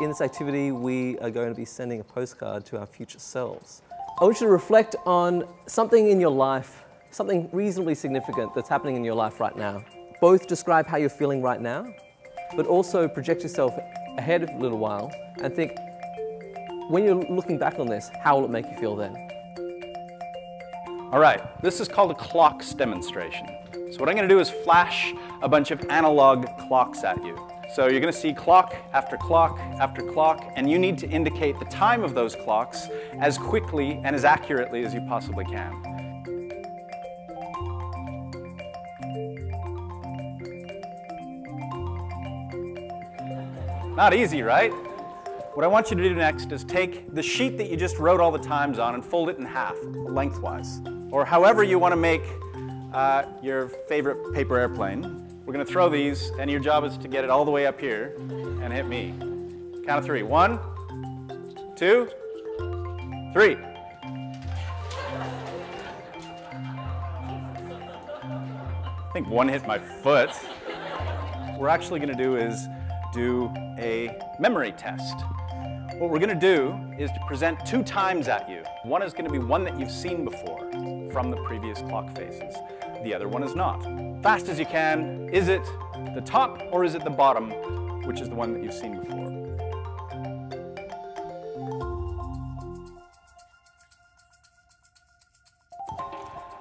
In this activity, we are going to be sending a postcard to our future selves. I want you to reflect on something in your life, something reasonably significant that's happening in your life right now. Both describe how you're feeling right now, but also project yourself ahead a little while and think, when you're looking back on this, how will it make you feel then? All right, this is called a clocks demonstration. So what I'm gonna do is flash a bunch of analog clocks at you. So you're gonna see clock after clock after clock, and you need to indicate the time of those clocks as quickly and as accurately as you possibly can. Not easy, right? What I want you to do next is take the sheet that you just wrote all the times on and fold it in half, lengthwise. Or however you want to make uh, your favorite paper airplane. We're going to throw these, and your job is to get it all the way up here and hit me. Count of three. One, two, three. I think one hit my foot. What we're actually going to do is do a memory test. What we're going to do is to present two times at you. One is going to be one that you've seen before from the previous clock faces. The other one is not. Fast as you can, is it the top or is it the bottom, which is the one that you've seen before?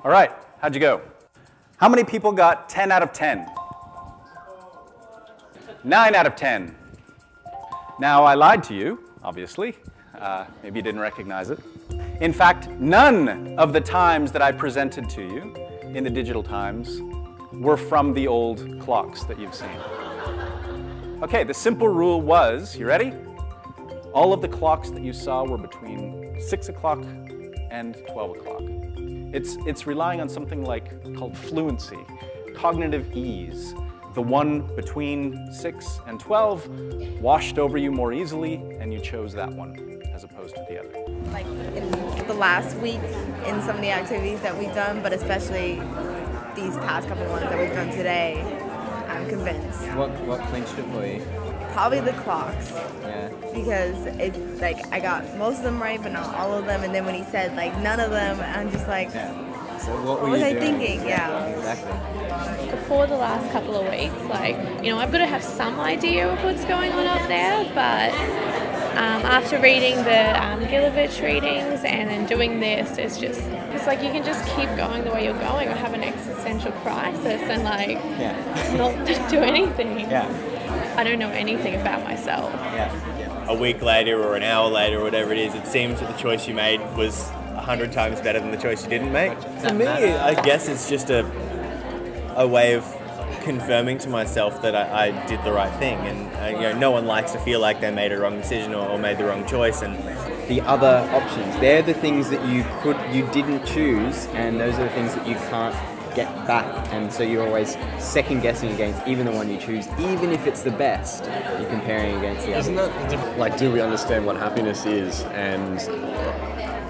All right, how'd you go? How many people got 10 out of 10? 9 out of 10. Now, I lied to you, obviously. Uh, maybe you didn't recognize it. In fact, none of the times that I presented to you in the digital times were from the old clocks that you've seen. Okay, the simple rule was, you ready? All of the clocks that you saw were between 6 o'clock and 12 o'clock. It's, it's relying on something like called fluency, cognitive ease. The one between 6 and 12 washed over you more easily, and you chose that one as opposed to the other. Like in the last week, in some of the activities that we've done, but especially these past couple ones that we've done today, I'm convinced. What what clinched it for you? Probably the clocks. Yeah. Because it's like I got most of them right, but not all of them. And then when he said like none of them, I'm just like, Yeah. So what, what were was you I doing? thinking? Yeah. Exactly. before the last couple of weeks, like, you know, I've got to have some idea of what's going on up there, but um, after reading the um, Gilovich readings and then doing this, it's just, it's like you can just keep going the way you're going or have an existential crisis and, like, Yeah. not do anything. Yeah. I don't know anything about myself. Yeah. a week later or an hour later or whatever it is, it seems that the choice you made was a hundred times better than the choice you didn't make. For me, I guess it's just a a way of confirming to myself that I, I did the right thing, and uh, you know, no one likes to feel like they made a wrong decision or, or made the wrong choice, and The other options, they're the things that you could, you didn't choose, and those are the things that you can't get back. And so you're always second guessing against even the one you choose, even if it's the best. You're comparing against the other. Isn't other. that diff- like, do we understand what happiness is and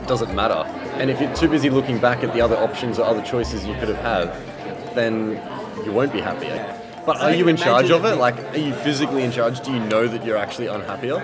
does it matter? And if you're too busy looking back at the other options or other choices you could have had, then you won't be happier. But are you in charge of it? it- Like, are you physically in charge? Do you know that you're actually unhappier?